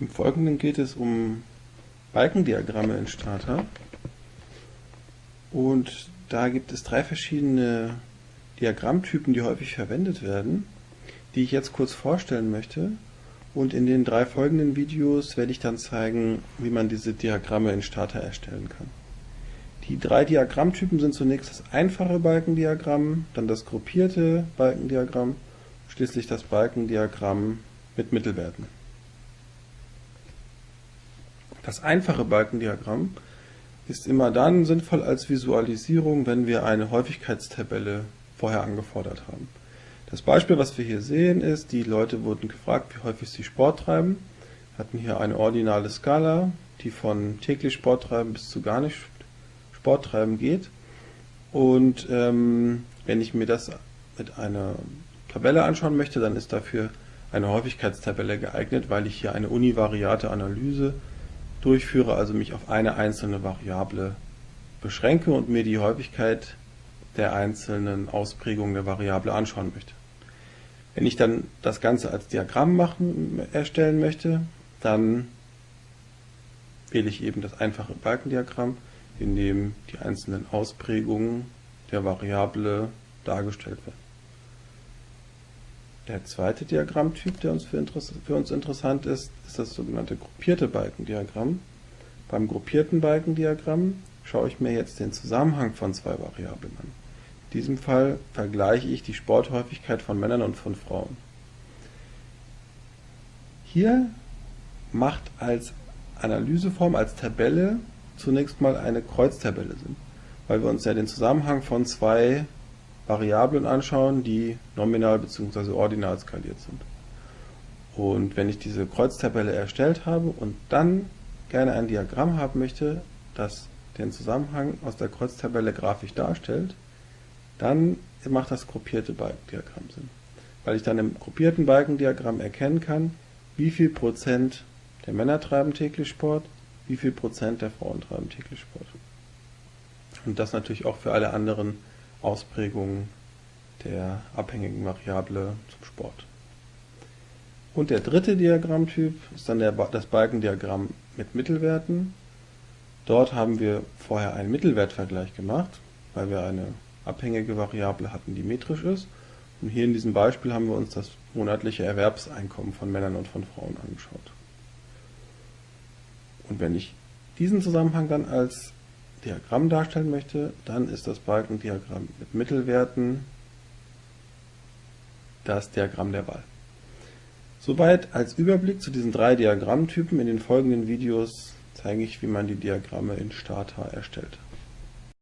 Im Folgenden geht es um Balkendiagramme in Strata. Und da gibt es drei verschiedene Diagrammtypen, die häufig verwendet werden, die ich jetzt kurz vorstellen möchte. Und in den drei folgenden Videos werde ich dann zeigen, wie man diese Diagramme in Stata erstellen kann. Die drei Diagrammtypen sind zunächst das einfache Balkendiagramm, dann das gruppierte Balkendiagramm, schließlich das Balkendiagramm mit Mittelwerten. Das einfache Balkendiagramm ist immer dann sinnvoll als Visualisierung, wenn wir eine Häufigkeitstabelle vorher angefordert haben. Das Beispiel, was wir hier sehen, ist, die Leute wurden gefragt, wie häufig sie Sport treiben, hatten hier eine ordinale Skala, die von täglich Sport treiben bis zu gar nicht Sport treiben geht. Und ähm, wenn ich mir das mit einer Tabelle anschauen möchte, dann ist dafür eine Häufigkeitstabelle geeignet, weil ich hier eine univariate Analyse durchführe, also mich auf eine einzelne Variable beschränke und mir die Häufigkeit der einzelnen Ausprägungen der Variable anschauen möchte. Wenn ich dann das Ganze als Diagramm machen, erstellen möchte, dann wähle ich eben das einfache Balkendiagramm, in dem die einzelnen Ausprägungen der Variable dargestellt werden. Der zweite Diagrammtyp, der uns für, für, uns interessant ist, ist das sogenannte gruppierte Balkendiagramm. Beim gruppierten Balkendiagramm schaue ich mir jetzt den Zusammenhang von zwei Variablen an. In diesem Fall vergleiche ich die Sporthäufigkeit von Männern und von Frauen. Hier macht als Analyseform, als Tabelle zunächst mal eine Kreuztabelle Sinn, weil wir uns ja den Zusammenhang von zwei Variablen anschauen, die nominal bzw. ordinal skaliert sind. Und wenn ich diese Kreuztabelle erstellt habe und dann gerne ein Diagramm haben möchte, das den Zusammenhang aus der Kreuztabelle grafisch darstellt, dann macht das gruppierte Balkendiagramm Sinn. Weil ich dann im gruppierten Balkendiagramm erkennen kann, wie viel Prozent der Männer treiben täglich Sport, wie viel Prozent der Frauen treiben täglich Sport. Und das natürlich auch für alle anderen Ausprägung der abhängigen Variable zum Sport. Und der dritte Diagrammtyp ist dann der, das Balkendiagramm mit Mittelwerten. Dort haben wir vorher einen Mittelwertvergleich gemacht, weil wir eine abhängige Variable hatten, die metrisch ist. Und hier in diesem Beispiel haben wir uns das monatliche Erwerbseinkommen von Männern und von Frauen angeschaut. Und wenn ich diesen Zusammenhang dann als Diagramm darstellen möchte, dann ist das Balkendiagramm mit Mittelwerten das Diagramm der Wahl. Soweit als Überblick zu diesen drei Diagrammtypen. In den folgenden Videos zeige ich, wie man die Diagramme in Stata erstellt.